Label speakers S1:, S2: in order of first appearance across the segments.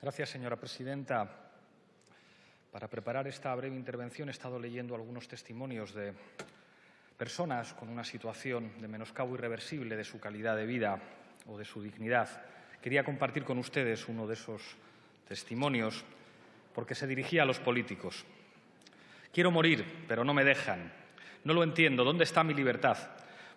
S1: Gracias, señora presidenta. Para preparar esta breve intervención he estado leyendo algunos testimonios de personas con una situación de menoscabo irreversible de su calidad de vida o de su dignidad. Quería compartir con ustedes uno de esos testimonios porque se dirigía a los políticos. Quiero morir, pero no me dejan. No lo entiendo. ¿Dónde está mi libertad?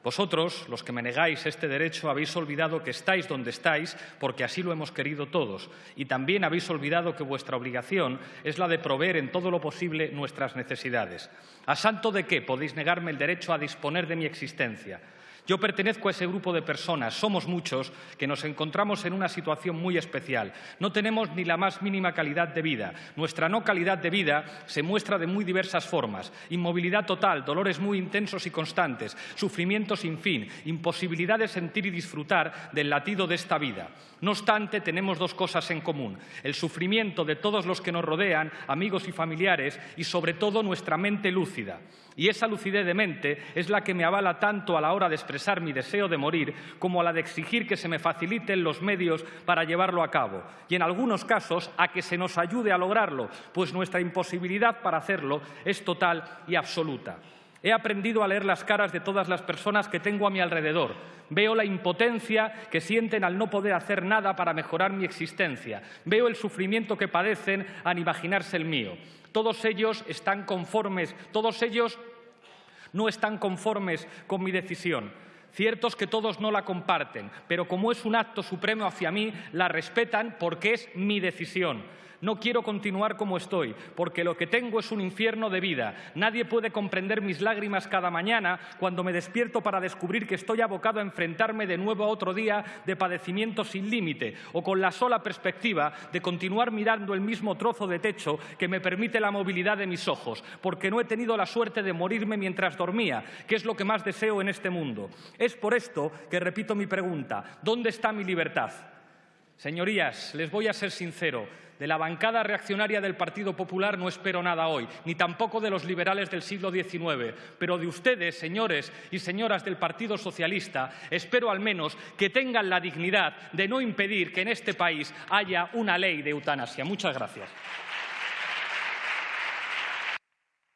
S1: Vosotros, los que me negáis este derecho, habéis olvidado que estáis donde estáis porque así lo hemos querido todos. Y también habéis olvidado que vuestra obligación es la de proveer en todo lo posible nuestras necesidades. ¿A santo de qué podéis negarme el derecho a disponer de mi existencia? Yo pertenezco a ese grupo de personas, somos muchos, que nos encontramos en una situación muy especial. No tenemos ni la más mínima calidad de vida. Nuestra no calidad de vida se muestra de muy diversas formas. Inmovilidad total, dolores muy intensos y constantes, sufrimiento sin fin, imposibilidad de sentir y disfrutar del latido de esta vida. No obstante, tenemos dos cosas en común. El sufrimiento de todos los que nos rodean, amigos y familiares, y sobre todo nuestra mente lúcida. Y esa lucidez de mente es la que me avala tanto a la hora de expresar mi deseo de morir como a la de exigir que se me faciliten los medios para llevarlo a cabo y en algunos casos a que se nos ayude a lograrlo, pues nuestra imposibilidad para hacerlo es total y absoluta. He aprendido a leer las caras de todas las personas que tengo a mi alrededor. Veo la impotencia que sienten al no poder hacer nada para mejorar mi existencia. Veo el sufrimiento que padecen al imaginarse el mío. Todos ellos están conformes, todos ellos no están conformes con mi decisión. Cierto es que todos no la comparten, pero como es un acto supremo hacia mí, la respetan porque es mi decisión. No quiero continuar como estoy, porque lo que tengo es un infierno de vida. Nadie puede comprender mis lágrimas cada mañana cuando me despierto para descubrir que estoy abocado a enfrentarme de nuevo a otro día de padecimiento sin límite, o con la sola perspectiva de continuar mirando el mismo trozo de techo que me permite la movilidad de mis ojos, porque no he tenido la suerte de morirme mientras dormía, que es lo que más deseo en este mundo. Es por esto que repito mi pregunta, ¿dónde está mi libertad? Señorías, les voy a ser sincero, de la bancada reaccionaria del Partido Popular no espero nada hoy, ni tampoco de los liberales del siglo XIX, pero de ustedes, señores y señoras del Partido Socialista, espero al menos que tengan la dignidad de no impedir que en este país haya una ley de eutanasia. Muchas gracias.